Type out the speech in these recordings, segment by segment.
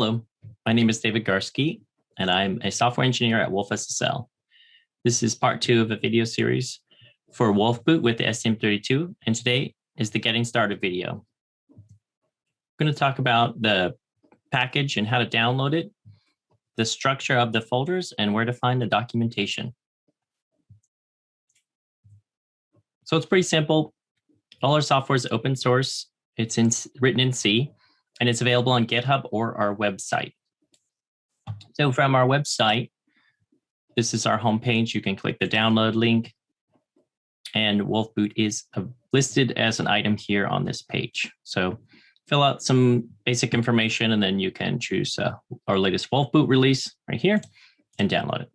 Hello, my name is David Garske, and I'm a software engineer at Wolf SSL. This is part two of a video series for Wolfboot with the STM32, and today is the getting started video. I'm going to talk about the package and how to download it, the structure of the folders, and where to find the documentation. So it's pretty simple. All our software is open source. It's in, written in C, and it's available on GitHub or our website. So from our website, this is our homepage. You can click the download link and Wolfboot is listed as an item here on this page. So fill out some basic information and then you can choose uh, our latest Wolfboot release right here and download it.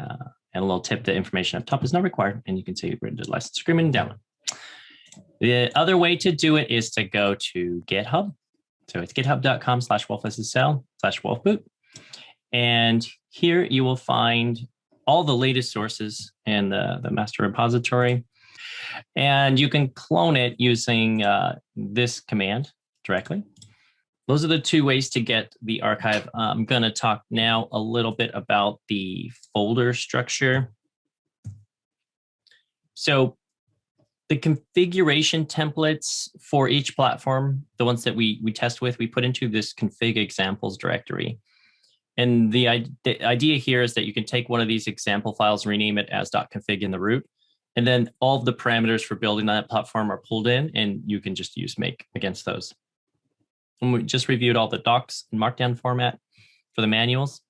Uh, and a little tip, the information up top is not required and you can see written to license agreement and download. The other way to do it is to go to GitHub. So it's github.com slash wolfssl slash wolfboot. And here you will find all the latest sources in the, the master repository. And you can clone it using uh, this command directly. Those are the two ways to get the archive. I'm going to talk now a little bit about the folder structure. So the configuration templates for each platform, the ones that we, we test with, we put into this config examples directory. And the, the idea here is that you can take one of these example files, rename it as .config in the root, and then all of the parameters for building that platform are pulled in, and you can just use make against those. And we just reviewed all the docs and markdown format for the manuals.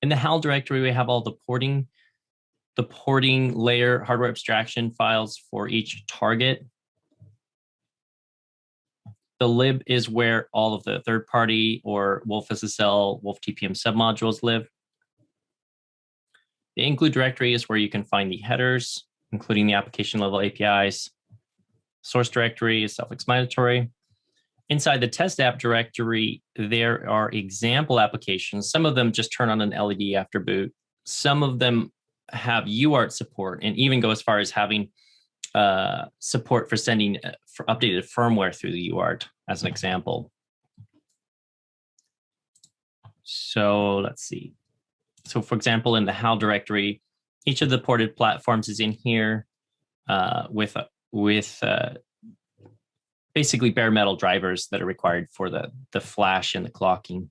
In the HAL directory, we have all the porting, the porting layer hardware abstraction files for each target the lib is where all of the third party or Wolf SSL, Wolf TPM submodules live. The include directory is where you can find the headers, including the application level APIs. Source directory is self-explanatory. Inside the test app directory, there are example applications. Some of them just turn on an LED after boot. Some of them have UART support and even go as far as having uh, support for sending uh, for updated firmware through the UART as an example. So let's see. So for example, in the HAL directory, each of the ported platforms is in here uh, with with uh, basically bare metal drivers that are required for the the flash and the clocking.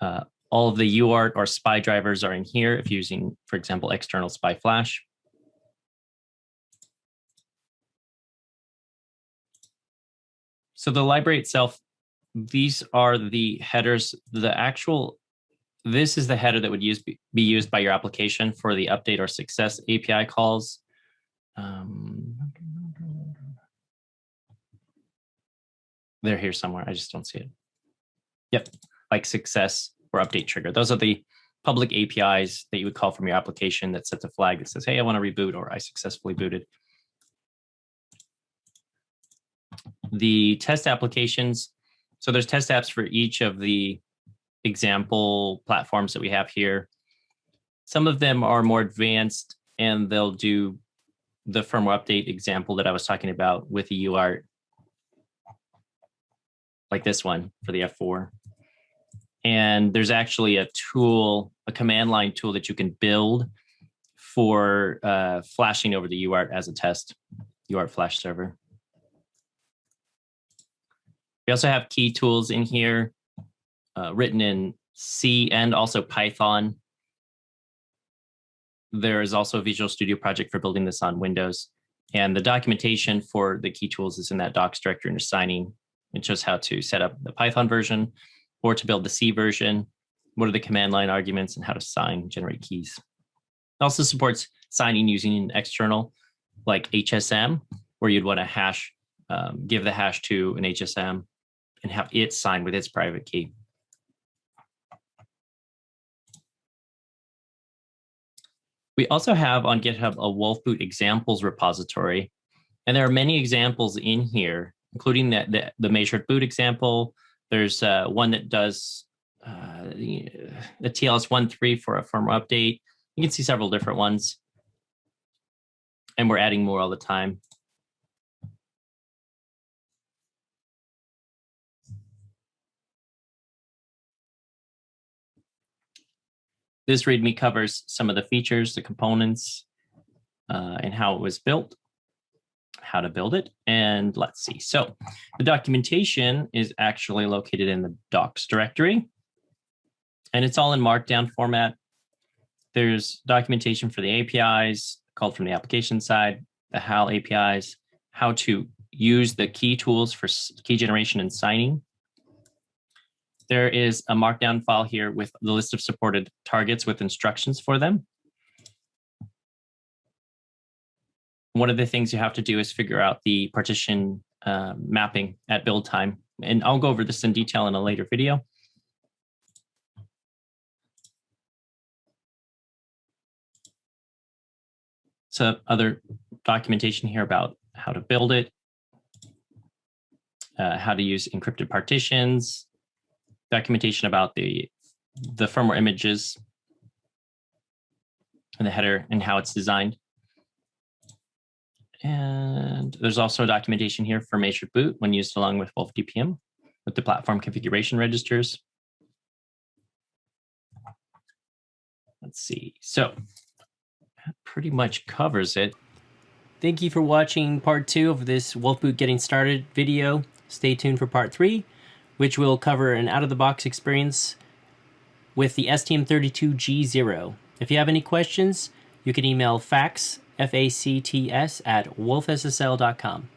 Uh, all of the UART or SPI drivers are in here if using, for example, external SPI flash. So the library itself, these are the headers, the actual, this is the header that would use be used by your application for the update or success API calls. Um, they're here somewhere. I just don't see it. Yep, like success or update trigger. Those are the public APIs that you would call from your application that sets a flag that says, hey, I want to reboot or I successfully booted. the test applications. So there's test apps for each of the example platforms that we have here. Some of them are more advanced and they'll do the firmware update example that I was talking about with the UART, like this one for the F4. And there's actually a tool, a command line tool that you can build for uh, flashing over the UART as a test, UART flash server. We also have key tools in here uh, written in C and also Python. There is also a Visual Studio project for building this on Windows. And the documentation for the key tools is in that docs directory under signing. It shows how to set up the Python version or to build the C version, what are the command line arguments and how to sign, generate keys. It also supports signing using an external like HSM, where you'd want to hash, um, give the hash to an HSM and have it sign with its private key. We also have on GitHub a Wolfboot examples repository, and there are many examples in here, including the, the, the measured boot example. There's uh, one that does uh, the TLS 1.3 for a firmware update. You can see several different ones. And we're adding more all the time. This README covers some of the features, the components, uh, and how it was built how to build it. And let's see. So the documentation is actually located in the docs directory. And it's all in markdown format. There's documentation for the APIs called from the application side, the HAL APIs, how to use the key tools for key generation and signing. There is a markdown file here with the list of supported targets with instructions for them. One of the things you have to do is figure out the partition uh, mapping at build time. And I'll go over this in detail in a later video. So other documentation here about how to build it, uh, how to use encrypted partitions, documentation about the, the firmware images and the header and how it's designed. And there's also a documentation here for measured boot when used along with Wolf TPM with the platform configuration registers. Let's see. So that pretty much covers it. Thank you for watching part two of this Wolf Boot Getting Started video. Stay tuned for part three, which will cover an out-of-the-box experience with the STM32G0. If you have any questions, you can email facts, F-A-C-T-S, at wolfssl.com.